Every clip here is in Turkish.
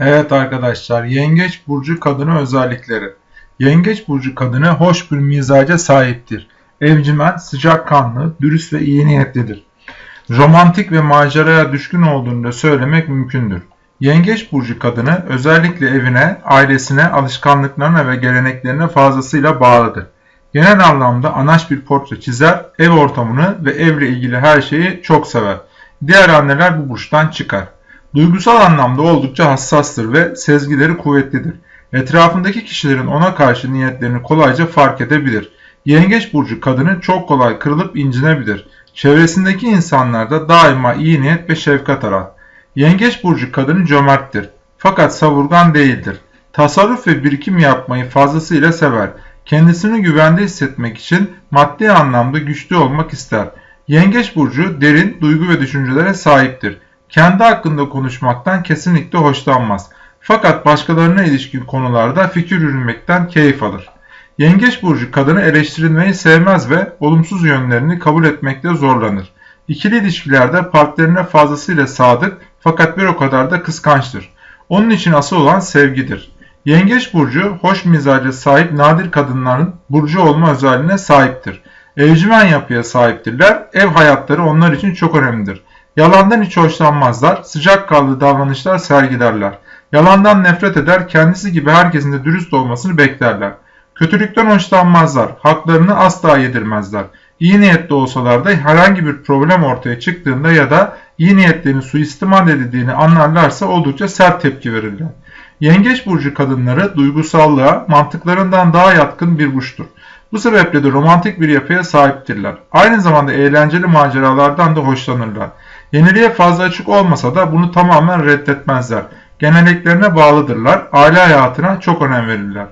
Evet arkadaşlar, Yengeç burcu kadını özellikleri. Yengeç burcu kadını hoş bir mizaca sahiptir. Evcimen, sıcakkanlı, dürüst ve iyi niyetlidir. Romantik ve maceraya düşkün olduğunu da söylemek mümkündür. Yengeç burcu kadını özellikle evine, ailesine, alışkanlıklarına ve geleneklerine fazlasıyla bağlıdır. Genel anlamda anaç bir portre çizer, ev ortamını ve evle ilgili her şeyi çok sever. Diğer anneler bu burçtan çıkar. Duygusal anlamda oldukça hassastır ve sezgileri kuvvetlidir. Etrafındaki kişilerin ona karşı niyetlerini kolayca fark edebilir. Yengeç burcu kadını çok kolay kırılıp incinebilir. Çevresindeki insanlarda daima iyi niyet ve şefkat arar. Yengeç burcu kadını cömerttir. Fakat savurgan değildir. Tasarruf ve birikim yapmayı fazlasıyla sever. Kendisini güvende hissetmek için maddi anlamda güçlü olmak ister. Yengeç burcu derin duygu ve düşüncelere sahiptir. Kendi hakkında konuşmaktan kesinlikle hoşlanmaz. Fakat başkalarına ilişkin konularda fikir yürümekten keyif alır. Yengeç burcu kadını eleştirilmeyi sevmez ve olumsuz yönlerini kabul etmekte zorlanır. İkili ilişkilerde partnerine fazlasıyla sadık fakat bir o kadar da kıskançtır. Onun için asıl olan sevgidir. Yengeç burcu hoş mizaca sahip nadir kadınların burcu olma özelliğine sahiptir. Evcimen yapıya sahiptirler. Ev hayatları onlar için çok önemlidir. Yalandan hiç hoşlanmazlar, sıcakkanlı davranışlar sergilerler. Yalandan nefret eder, kendisi gibi herkesin de dürüst olmasını beklerler. Kötülükten hoşlanmazlar, haklarını asla yedirmezler. İyi niyetli olsalar da herhangi bir problem ortaya çıktığında ya da iyi niyetlerini suistimal edildiğini anlarlarsa oldukça sert tepki verirler. Yengeç burcu kadınları duygusallığa mantıklarından daha yatkın bir burçtur. Bu sebeple de romantik bir yapıya sahiptirler. Aynı zamanda eğlenceli maceralardan da hoşlanırlar. Yeniliğe fazla açık olmasa da bunu tamamen reddetmezler. Genelliklerine bağlıdırlar, aile hayatına çok önem verirler.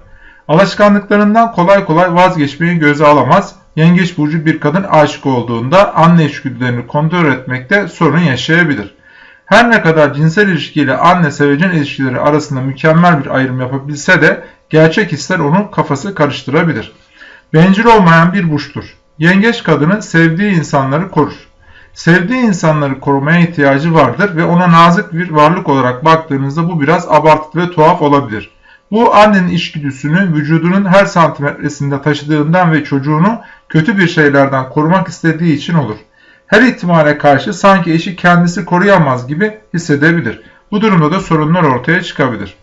Alışkanlıklarından kolay kolay vazgeçmeyi göze alamaz, yengeç burcu bir kadın aşık olduğunda anne içgüdülerini kontrol etmekte sorun yaşayabilir. Her ne kadar cinsel ilişkiyle anne sevecen ilişkileri arasında mükemmel bir ayrım yapabilse de gerçek hisler onun kafası karıştırabilir. Bencil olmayan bir burçtur. Yengeç kadını sevdiği insanları korur. Sevdiği insanları korumaya ihtiyacı vardır ve ona nazik bir varlık olarak baktığınızda bu biraz abartılı ve tuhaf olabilir. Bu annenin içgüdüsünü vücudunun her santimetresinde taşıdığından ve çocuğunu kötü bir şeylerden korumak istediği için olur. Her ihtimale karşı sanki eşi kendisi koruyamaz gibi hissedebilir. Bu durumda da sorunlar ortaya çıkabilir.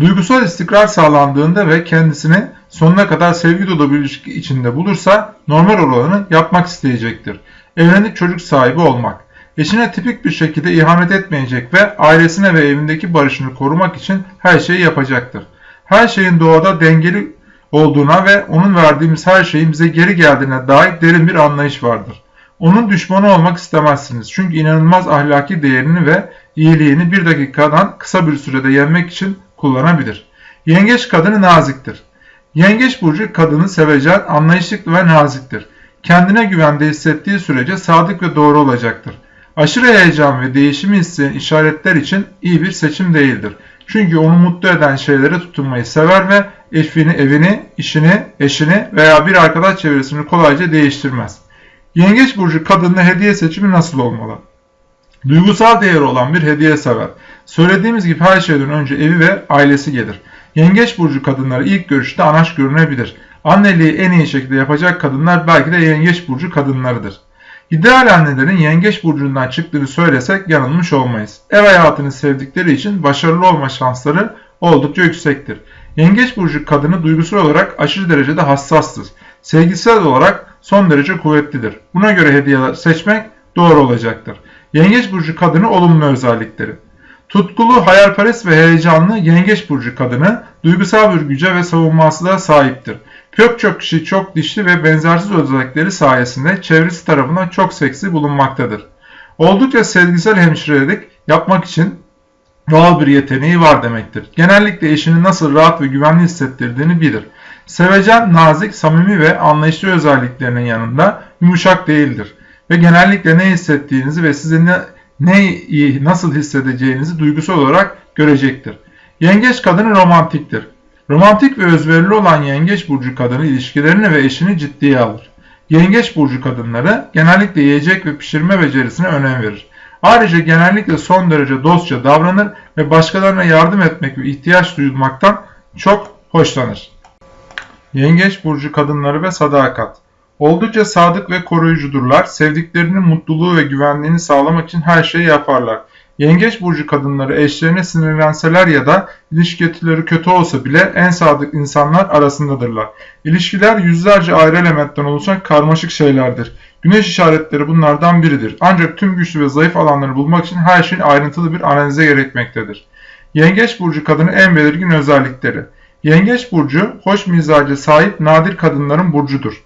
Duygusal istikrar sağlandığında ve kendisini sonuna kadar sevgi dolu bir ilişki içinde bulursa normal olanı yapmak isteyecektir. Evlenip çocuk sahibi olmak. Eşine tipik bir şekilde ihanet etmeyecek ve ailesine ve evindeki barışını korumak için her şeyi yapacaktır. Her şeyin doğada dengeli olduğuna ve onun verdiğimiz her şeyin bize geri geldiğine dair derin bir anlayış vardır. Onun düşmanı olmak istemezsiniz. Çünkü inanılmaz ahlaki değerini ve iyiliğini bir dakikadan kısa bir sürede yenmek için kullanabilir. Yengeç kadını naziktir. Yengeç burcu kadını sevecen, anlayışlı ve naziktir. Kendine güvende hissettiği sürece sadık ve doğru olacaktır. Aşırı heyecan ve değişimi isteyen işaretler için iyi bir seçim değildir. Çünkü onu mutlu eden şeylere tutunmayı sever ve eşini, evini, işini, eşini veya bir arkadaş çevresini kolayca değiştirmez. Yengeç burcu kadının hediye seçimi nasıl olmalı? Duygusal değeri olan bir hediye sever. Söylediğimiz gibi her şeyden önce evi ve ailesi gelir. Yengeç burcu kadınları ilk görüşte anaç görünebilir. Anneliği en iyi şekilde yapacak kadınlar belki de yengeç burcu kadınlarıdır. İdeal annelerin yengeç burcundan çıktığını söylesek yanılmış olmayız. Ev hayatını sevdikleri için başarılı olma şansları oldukça yüksektir. Yengeç burcu kadını duygusal olarak aşırı derecede hassastır. Sevgisel olarak son derece kuvvetlidir. Buna göre hediyeler seçmek doğru olacaktır. Yengeç burcu kadını olumlu özellikleri. Tutkulu, hayalperest ve heyecanlı yengeç burcu kadını duygusal bir güce ve savunmasızlığa sahiptir. Pek çok kişi çok dişli ve benzersiz özellikleri sayesinde çevresi tarafından çok seksi bulunmaktadır. Oldukça sezgisel hemşirelik yapmak için doğal bir yeteneği var demektir. Genellikle eşini nasıl rahat ve güvenli hissettirdiğini bilir. Sevecen, nazik, samimi ve anlayışlı özelliklerinin yanında yumuşak değildir. Ve genellikle ne hissettiğinizi ve size ne, ne nasıl hissedeceğinizi duygusal olarak görecektir. Yengeç kadını romantiktir. Romantik ve özverili olan yengeç burcu kadını ilişkilerini ve eşini ciddiye alır. Yengeç burcu kadınları genellikle yiyecek ve pişirme becerisine önem verir. Ayrıca genellikle son derece dostça davranır ve başkalarına yardım etmek ve ihtiyaç duyulmaktan çok hoşlanır. Yengeç burcu kadınları ve sadakat. Oldukça sadık ve koruyucudurlar. Sevdiklerinin mutluluğu ve güvenliğini sağlamak için her şeyi yaparlar. Yengeç burcu kadınları eşlerine sinirlenseler ya da ilişkileri kötü olsa bile en sadık insanlar arasındadırlar. İlişkiler yüzlerce ayrı elementten oluşan karmaşık şeylerdir. Güneş işaretleri bunlardan biridir. Ancak tüm güçlü ve zayıf alanları bulmak için her şeyin ayrıntılı bir analize gerekmektedir. Yengeç burcu kadının en belirgin özellikleri. Yengeç burcu hoş mizaca sahip nadir kadınların burcudur.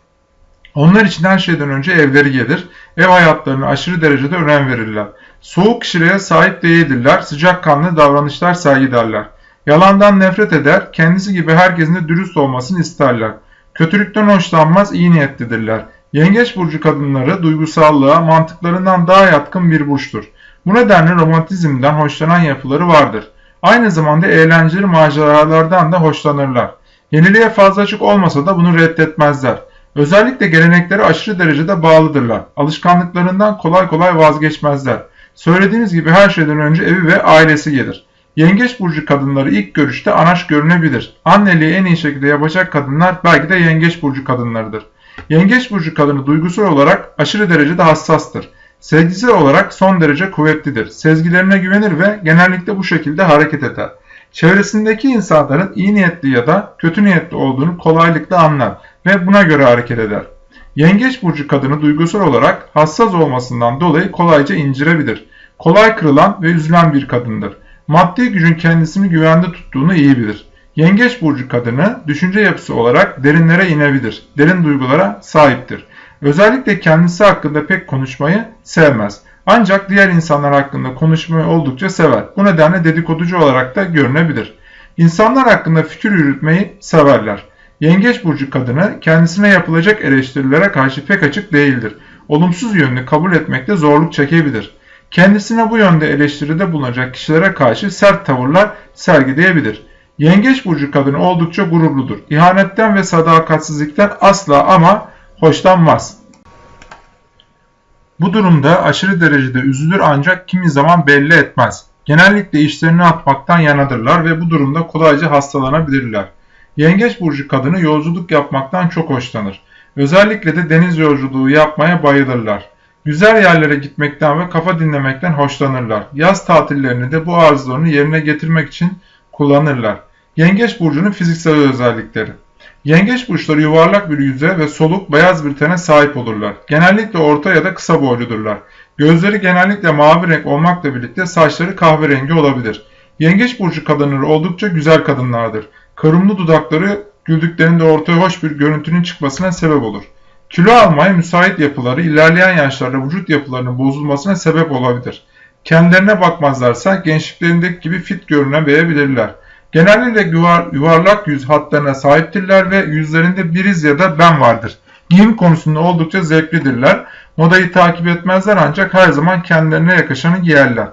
Onlar için her şeyden önce evleri gelir, ev hayatlarına aşırı derecede önem verirler. Soğuk kişiliğe sahip değildirler, sıcakkanlı davranışlar sergilerler. Yalandan nefret eder, kendisi gibi herkesin de dürüst olmasını isterler. Kötülükten hoşlanmaz, iyi niyetlidirler. Yengeç burcu kadınları duygusallığa, mantıklarından daha yatkın bir burçtur. Bu nedenle romantizmden hoşlanan yapıları vardır. Aynı zamanda eğlenceli maceralardan da hoşlanırlar. Yeniliğe fazla açık olmasa da bunu reddetmezler. Özellikle geleneklere aşırı derecede bağlıdırlar. Alışkanlıklarından kolay kolay vazgeçmezler. Söylediğimiz gibi her şeyden önce evi ve ailesi gelir. Yengeç burcu kadınları ilk görüşte anaş görünebilir. Anneliği en iyi şekilde yapacak kadınlar belki de yengeç burcu kadınlarıdır. Yengeç burcu kadını duygusal olarak aşırı derecede hassastır. Sevgisel olarak son derece kuvvetlidir. Sezgilerine güvenir ve genellikle bu şekilde hareket eder. Çevresindeki insanların iyi niyetli ya da kötü niyetli olduğunu kolaylıkla anlar ve buna göre hareket eder. Yengeç burcu kadını duygusal olarak hassas olmasından dolayı kolayca incirebilir. Kolay kırılan ve üzülen bir kadındır. Maddi gücün kendisini güvende tuttuğunu iyi bilir. Yengeç burcu kadını düşünce yapısı olarak derinlere inebilir. Derin duygulara sahiptir. Özellikle kendisi hakkında pek konuşmayı sevmez. Ancak diğer insanlar hakkında konuşmayı oldukça sever. Bu nedenle dedikoducu olarak da görünebilir. İnsanlar hakkında fikir yürütmeyi severler. Yengeç burcu kadını kendisine yapılacak eleştirilere karşı pek açık değildir. Olumsuz yönünü kabul etmekte zorluk çekebilir. Kendisine bu yönde eleştiride bulunacak kişilere karşı sert tavırlar sergileyebilir. Yengeç burcu kadını oldukça gururludur. İhanetten ve sadakatsizlikten asla ama hoşlanmaz. Bu durumda aşırı derecede üzülür ancak kimi zaman belli etmez. Genellikle işlerini atmaktan yanadırlar ve bu durumda kolayca hastalanabilirler. Yengeç burcu kadını yolculuk yapmaktan çok hoşlanır. Özellikle de deniz yolculuğu yapmaya bayılırlar. Güzel yerlere gitmekten ve kafa dinlemekten hoşlanırlar. Yaz tatillerini de bu arzularını yerine getirmek için kullanırlar. Yengeç burcunun fiziksel özellikleri. Yengeç burçları yuvarlak bir yüze ve soluk beyaz bir tene sahip olurlar. Genellikle orta ya da kısa boyludurlar. Gözleri genellikle mavi renk olmakla birlikte saçları kahverengi olabilir. Yengeç burcu kadınları oldukça güzel kadınlardır. Karımlı dudakları güldüklerinde ortaya hoş bir görüntünün çıkmasına sebep olur. Kilo almaya müsait yapıları ilerleyen yaşlarda vücut yapılarının bozulmasına sebep olabilir. Kendilerine bakmazlarsa gençliklerindeki gibi fit görünebilirler. Genellikle yuvar, yuvarlak yüz hatlarına sahiptirler ve yüzlerinde biriz ya da ben vardır. Giyim konusunda oldukça zevklidirler. Modayı takip etmezler ancak her zaman kendilerine yakışanı giyerler.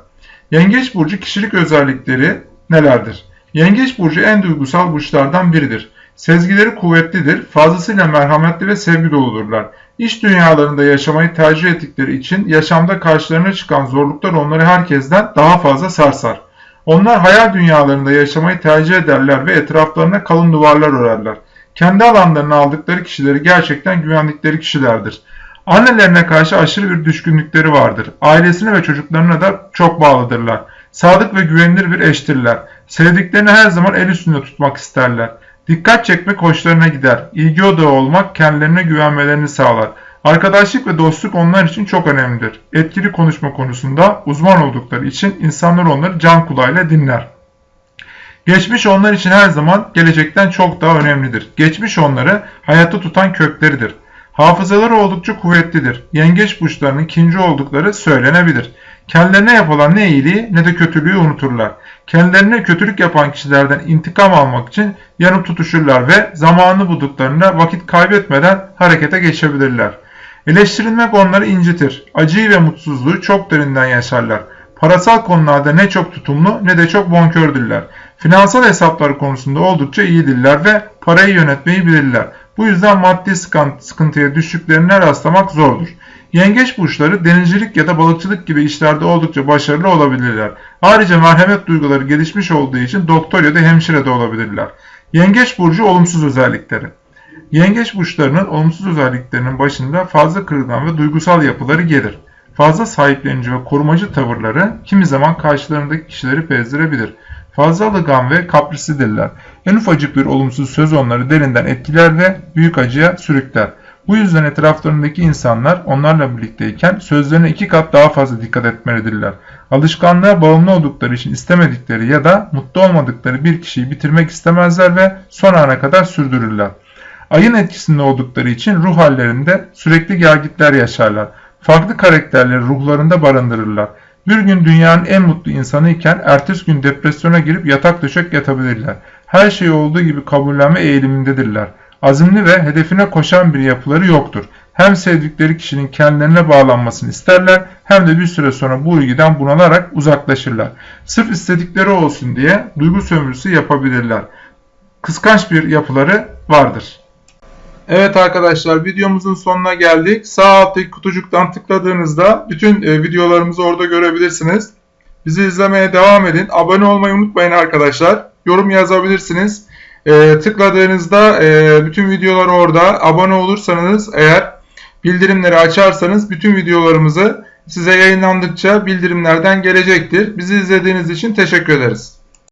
Yengeç burcu kişilik özellikleri nelerdir? Yengeç burcu en duygusal burçlardan biridir. Sezgileri kuvvetlidir, fazlasıyla merhametli ve sevgi doludurlar. İş dünyalarında yaşamayı tercih ettikleri için yaşamda karşılarına çıkan zorluklar onları herkesten daha fazla sarsar. Onlar hayal dünyalarında yaşamayı tercih ederler ve etraflarına kalın duvarlar örerler. Kendi alanlarını aldıkları kişileri gerçekten güvendikleri kişilerdir. Annelerine karşı aşırı bir düşkünlükleri vardır. Ailesine ve çocuklarına da çok bağlıdırlar. Sadık ve güvenilir bir eştirler. Sevdiklerini her zaman el üstünde tutmak isterler. Dikkat çekmek hoşlarına gider. İlgi odağı olmak kendilerine güvenmelerini sağlar. Arkadaşlık ve dostluk onlar için çok önemlidir. Etkili konuşma konusunda uzman oldukları için insanlar onları can kulağıyla dinler. Geçmiş onlar için her zaman gelecekten çok daha önemlidir. Geçmiş onları hayatta tutan kökleridir. Hafızaları oldukça kuvvetlidir. Yengeç burçlarının ikinci oldukları söylenebilir. Kendilerine yapılan ne iyiliği ne de kötülüğü unuturlar. Kendilerine kötülük yapan kişilerden intikam almak için yanıp tutuşurlar ve zamanını bulduklarında vakit kaybetmeden harekete geçebilirler. Eleştirilmek onları incitir. Acıyı ve mutsuzluğu çok derinden yaşarlar. Parasal konularda ne çok tutumlu ne de çok bonkördürler. Finansal hesaplar konusunda oldukça iyidirler ve parayı yönetmeyi bilirler. Bu yüzden maddi sıkıntıya düştüklerine rastlamak zordur. Yengeç burçları denizcilik ya da balıkçılık gibi işlerde oldukça başarılı olabilirler. Ayrıca merhamet duyguları gelişmiş olduğu için doktor ya da hemşire de olabilirler. Yengeç burcu olumsuz özellikleri. Yengeç burçlarının olumsuz özelliklerinin başında fazla kırılgan ve duygusal yapıları gelir. Fazla sahiplenici ve korumacı tavırları kimi zaman karşılarındaki kişileri bezdirebilir. Fazla alıngan ve kaprisidirler. En ufacık bir olumsuz söz onları derinden etkiler ve büyük acıya sürükler. Bu yüzden etraflarındaki insanlar onlarla birlikteyken sözlerine iki kat daha fazla dikkat etmelidirler. Alışkanlığa bağımlı oldukları için istemedikleri ya da mutlu olmadıkları bir kişiyi bitirmek istemezler ve son ana kadar sürdürürler. Ayın etkisinde oldukları için ruh hallerinde sürekli gelgitler yaşarlar. Farklı karakterleri ruhlarında barındırırlar. Bir gün dünyanın en mutlu insanı iken ertesi gün depresyona girip yatak döşek yatabilirler. Her şeyi olduğu gibi kabullenme eğilimindedirler. Azimli ve hedefine koşan bir yapıları yoktur. Hem sevdikleri kişinin kendilerine bağlanmasını isterler hem de bir süre sonra bu ilgiden bunalarak uzaklaşırlar. Sırf istedikleri olsun diye duygu sömürüsü yapabilirler. Kıskanç bir yapıları vardır. Evet arkadaşlar videomuzun sonuna geldik. Sağ alttaki kutucuktan tıkladığınızda bütün e, videolarımızı orada görebilirsiniz. Bizi izlemeye devam edin. Abone olmayı unutmayın arkadaşlar. Yorum yazabilirsiniz. E, tıkladığınızda e, bütün videolar orada. Abone olursanız eğer bildirimleri açarsanız bütün videolarımızı size yayınlandıkça bildirimlerden gelecektir. Bizi izlediğiniz için teşekkür ederiz.